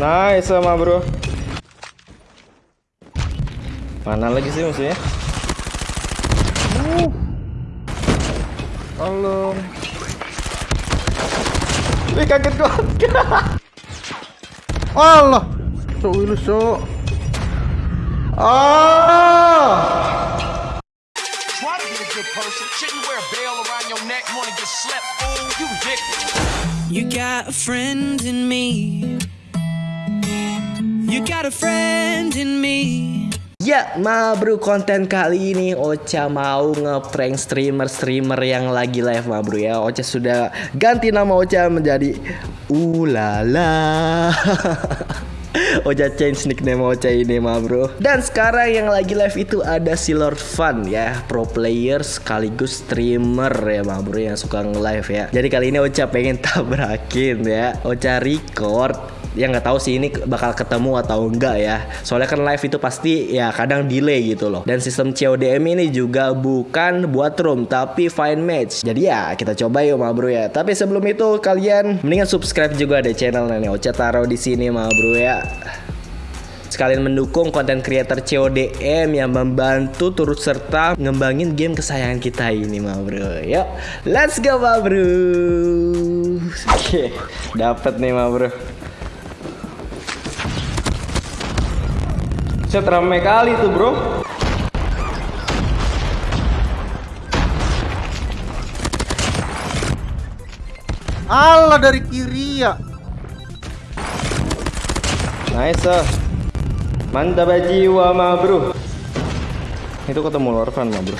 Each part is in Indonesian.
Nice sama bro. Mana lagi sih musuhnya? Uh. Tolong. Wih kaget gua. Allah. Cok lu cok. Ah. Try to be a good person. Shouldn't wear a bell around your neck. Wanna get slept, fool? You ridiculous. You got a friend in me. You got a friend in me. Ya, ma bro, konten kali ini Ocha mau ngeprank streamer-streamer yang lagi live ma bro ya. Ocha sudah ganti nama Ocha menjadi Ulala. Ocha change nickname Ocha ini ma bro. Dan sekarang yang lagi live itu ada si Lord Fun ya, pro player sekaligus streamer ya ma bro yang suka nge-live ya. Jadi kali ini Ocha pengen tabrakin ya. Ocha record ya nggak tahu sih ini bakal ketemu atau enggak ya. Soalnya kan live itu pasti ya kadang delay gitu loh. Dan sistem CODM ini juga bukan buat room tapi fine match. Jadi ya kita coba yuk ma bro ya. Tapi sebelum itu kalian mendingan subscribe juga deh channel ini Ocha taruh di sini ma bro ya. Sekalian mendukung konten creator CODM yang membantu turut serta ngembangin game kesayangan kita ini ma bro. Yuk let's go ma bro. Oke dapat nih ma bro Set rame kali tuh bro Allah dari kiri ya. Nice ah. Mantap jiwa ma bro Itu ketemu Lorvan ma bro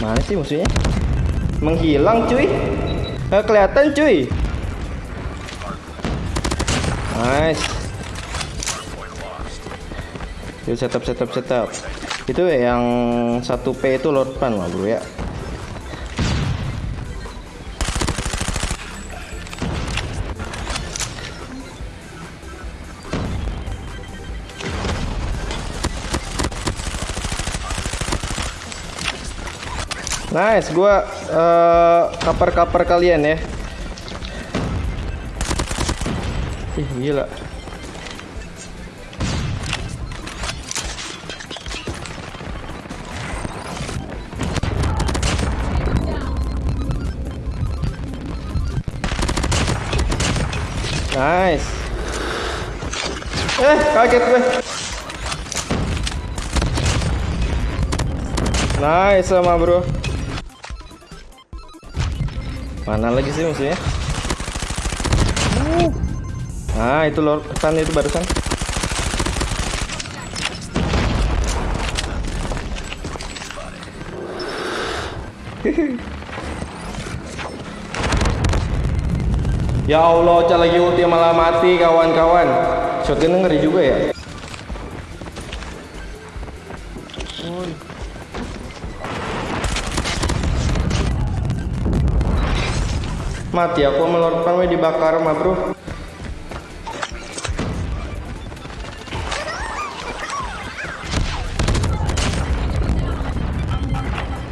Mana sih musuhnya? Menghilang cuy Nggak kelihatan cuy Nice Yuk setup setup setup Itu yang 1P itu Lorvan ma bro ya Nice, gua uh, cover-cover kalian ya. Ih, gila. Nice. Eh, kaget gue. Nice sama bro. Mana lagi sih musuhnya? Ah, itu Lord Sun itu barusan. ya Allah, Ocha lagi ulti malah mati kawan-kawan. Shotgun ngeri juga ya. Mati aku melorotkan we dibakar mah bro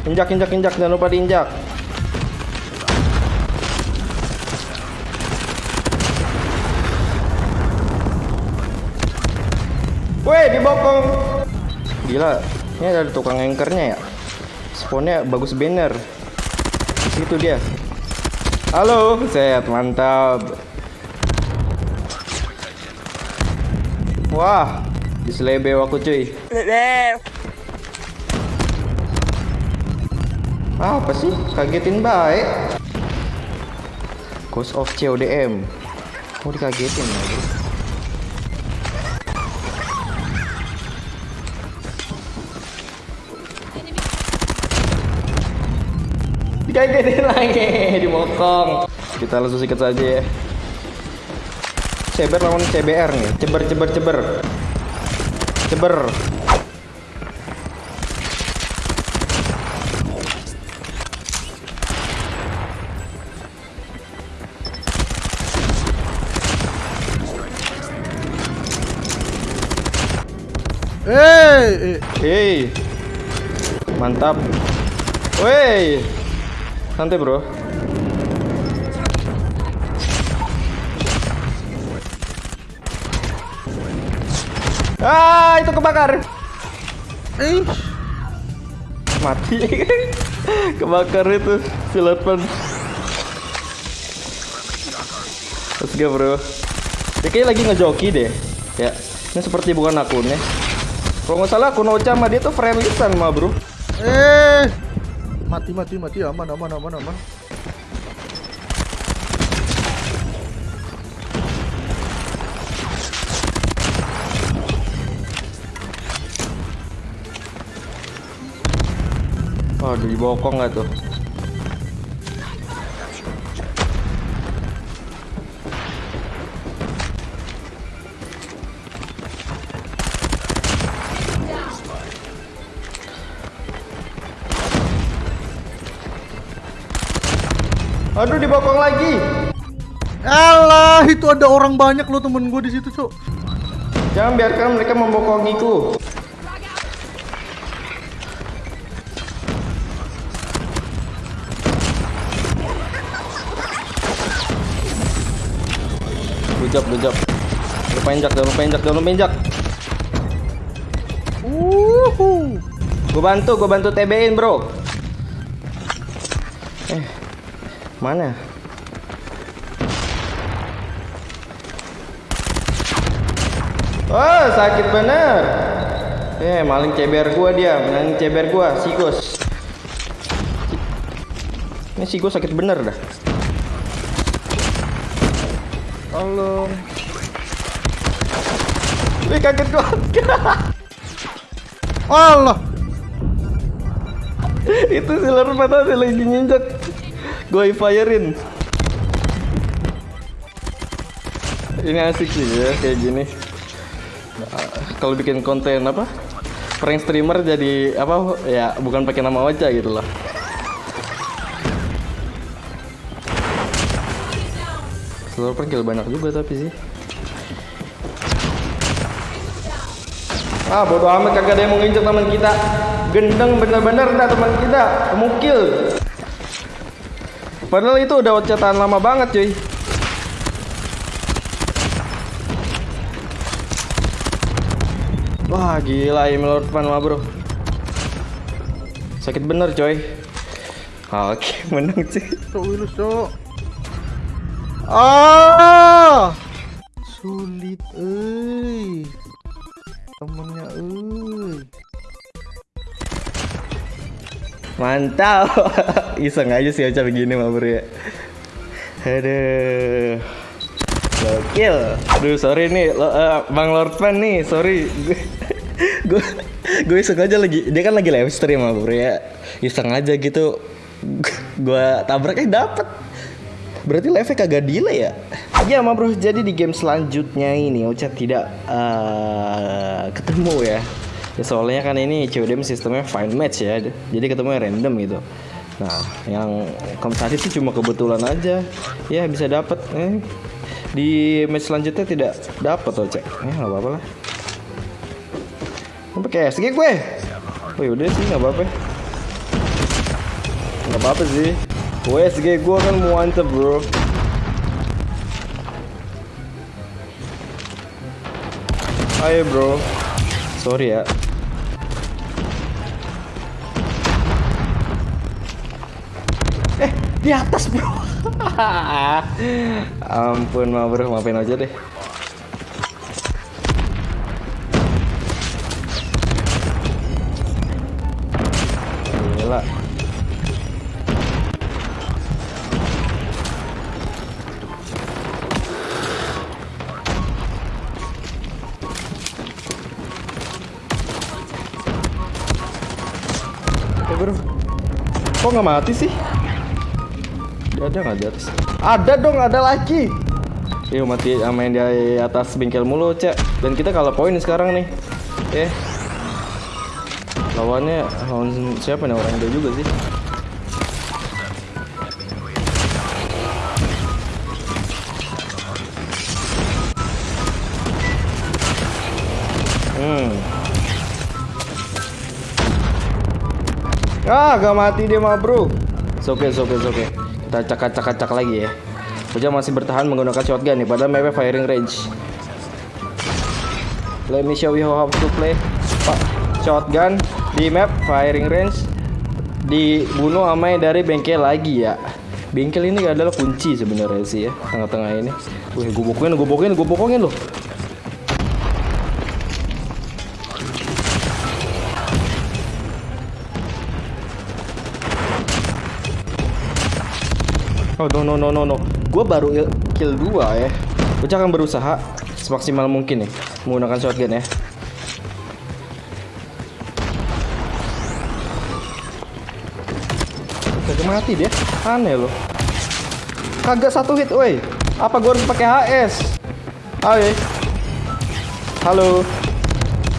Injak injak injak jangan lupa diinjak Gila Ini ada tukang anchornya ya Spawnnya bagus banner Situ dia Halo, set mantap. Wah, diselebeo aku cuy. Apa sih? Kagetin baik. Ghost of CODM. Mau dikagetin lagi. Dikagetin lagi, dimokong. Kita langsung sikat saja ya. CBR lawan CBR nih. Ceber ceber ceber. Ceber. Eh, eh. Hei. Mantap. Woi. Santai bro. Ah, itu kebakar. Ih. Mati. kebakar itu silapan. terus go, bro. Ya, dia lagi ngejoki deh. Ya. Ini seperti bukan akunnya. Kalau nggak salah akun Ocha sama dia tuh friendly sama bro. Eh. Mati, mati, mati. Aman, aman, aman, aman. Oh, di bokong nggak tuh? Aduh, di bokong lagi. Alah, itu ada orang banyak loh temen gue di situ, Cok. Jangan biarkan mereka membokongiku. Lujap, lujap. Jangan lupa injak, jangan lupa injak, jangan lupa injak. Uhu. Gue bantu, gue bantu TB-in bro. Eh, mana? Oh, sakit bener. Eh, maling ceber gua dia, maling ceber gua, sikus. Ini si gua sakit bener dah. Tolong. Ih, kaget gua. Allah. Itu silar mata sih lagi nginjak. Gua firein. Ini asik sih ya kayak gini. Nah, Kalau bikin konten apa? Prank streamer jadi apa? Ya bukan pakai nama Ocha gitu loh. Seluruh prank banyak juga tapi sih. Ah bodo amat kagak ada yang mau nginjek teman kita. Gendeng bener-bener dah teman kita. Mukil. Padahal itu udah cetakan lama banget cuy. Wah gila ini Lord Fan mah bro. Sakit bener coy. Oke menang sih. Cok Wilus, Cok. Ah! Sulit, euy. Temennya, euy. Mantap. Iseng aja sih Ocha begini mah bro ya. Aduh. Gokil. Aduh sorry nih lo, eh, Bang Lord Fan nih, sorry. Gue gue iseng aja lagi. Dia kan lagi live stream mah bro ya. Iseng aja gitu. Gue tabraknya dapet. Berarti live-nya kagak delay ya? Ya mah bro, jadi di game selanjutnya ini Ocha tidak eh, ketemu ya. Ya soalnya kan ini CODM sistemnya find match ya. Jadi ketemunya random gitu. Nah, yang tadi sih cuma kebetulan aja. Ya bisa dapat. Eh, di match selanjutnya tidak dapat Ocha. Ya nggak apa-apa lah. Pakai SG gue. Oh yaudah sih nggak apa-apa. Nggak apa-apa sih. WSG gue kan mantep bro. Ayo bro. Sorry ya. Di atas bro. Ampun mah bro, maafin aja deh. Gila. Eh bro, kok nggak mati sih? Ada nggak di atas? Ada dong, ada lagi. Yuk mati yang di atas bengkel mulu, Cek. Dan kita kalah poin sekarang nih. Eh. Lawannya lawan siapa nih orang dia juga sih? Hmm. Ah, gak mati dia mah, bro. Oke, oke, oke. Kita cakak-cakak lagi ya. Oja masih bertahan menggunakan shotgun nih, padahal mapnya firing range. let me show you how to play. Shotgun di map firing range. Dibunuh yang dari bengkel lagi ya. Bengkel ini adalah kunci sebenarnya sih ya tengah-tengah ini. Gue bokokin gue bokokin gue bokokin loh Oh no no no no no. Gue baru il- kill dua ya. Bocah akan berusaha semaksimal mungkin nih menggunakan shotgun ya. Kagak mati dia. Aneh loh. Kagak satu hit, woi. Apa gue harus pakai HS? Hai. Halo.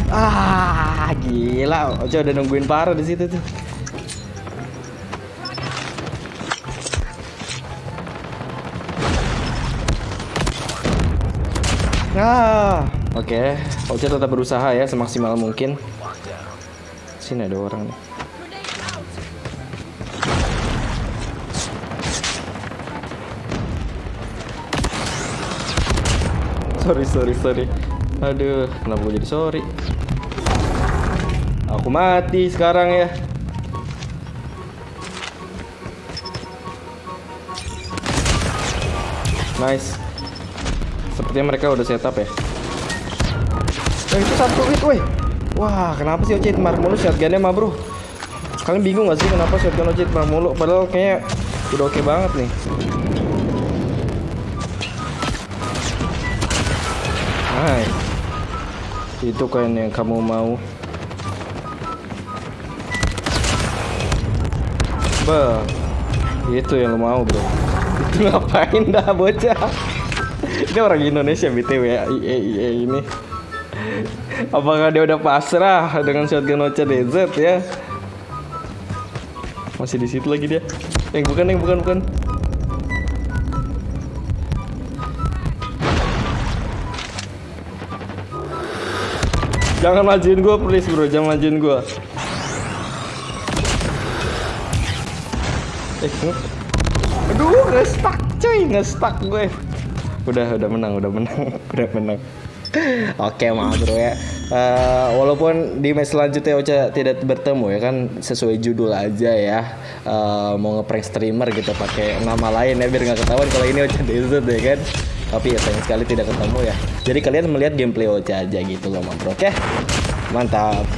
Ah, gila. Oce udah nungguin parah di situ tuh. Nah, oke. Oce tetap berusaha ya semaksimal mungkin. Sini ada orang nih. Sorry, sorry, sorry. Aduh, kenapa gue jadi sorry? Aku mati sekarang ya. Nice. Sepertinya mereka udah setup ya. Eh, itu satu hit, woi. Wah, kenapa sih Ocit mar mulu shotgunnya mah, Bro? Kalian bingung gak sih kenapa shotgun Ocit mar mulu? Padahal kayaknya udah oke banget nih. Hai. Itu kan yang kamu mau. Bah. Itu yang lo mau, Bro. Itu ngapain dah bocah? Ini orang Indonesia BTW ya, IE, IE ini. Apakah dia udah pasrah dengan shotgun Ocha DZ ya? Masih di situ lagi dia. Yang bukan, yang bukan, bukan. Jangan majuin gua please bro, jangan majuin gua. Eh, aduh, nge-stuck cuy, nge-stuck gue. Udah, udah menang, udah menang, udah menang. Oke, maaf bro ya. Eh, walaupun di match selanjutnya Ocha tidak bertemu ya kan sesuai judul aja ya. Eh, mau ngeprank streamer gitu pakai nama lain ya biar nggak ketahuan kalau ini Ocha Desert ya kan. Tapi ya sayang sekali tidak ketemu ya. Jadi kalian melihat gameplay Ocha aja gitu loh, bro. Oke. Mantap.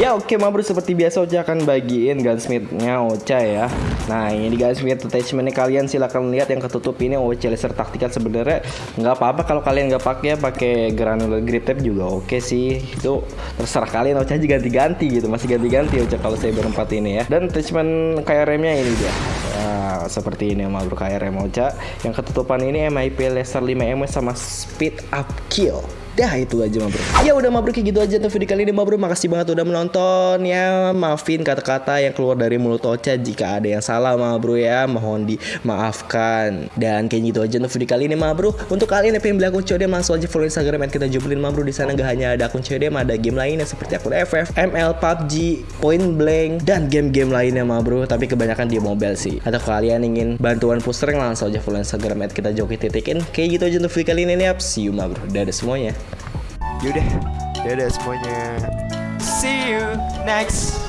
Ya oke ma bro seperti biasa Ocha akan bagiin gunsmith-nya Ocha ya. Nah ini gunsmith attachment-nya kalian silahkan lihat yang ketutup ini. Ocha laser taktikal sebenarnya nggak apa-apa kalau kalian nggak pakai ya pakai granular grip tape juga oke sih. Itu terserah kalian Ocha aja ganti-ganti gitu masih ganti-ganti Ocha kalau saya berempat ini ya. Dan attachment KRM-nya ini dia. Nah, seperti ini ma bro KRM Ocha. Yang ketutupan ini MIP laser 5M sama speed up kill Dah itu aja ma bro Ya udah ma bro kayak gitu aja untuk video kali ini ma bro Makasih banget udah menonton. Ya Maafin kata-kata yang keluar dari mulut Ocha. Jika ada yang salah ma bro ya Mohon dimaafkan. Dan kayak gitu aja untuk video kali ini ma bro Untuk kalian yang pengen beli akun CODM Langsung aja follow Instagram kita jubelin ma bro di sana gak hanya ada akun CODM Ada game lainnya seperti akun FF, ML, PUBG, Point Blank Dan game-game lainnya ma bro Tapi kebanyakan di mobile sih. Atau kalian ingin bantuan push Langsung aja follow Instagram kita joki titikin. Kayak gitu aja untuk video kali ini nih See you ma bro Dadah semuanya Yaudah, dadah semuanya. See you next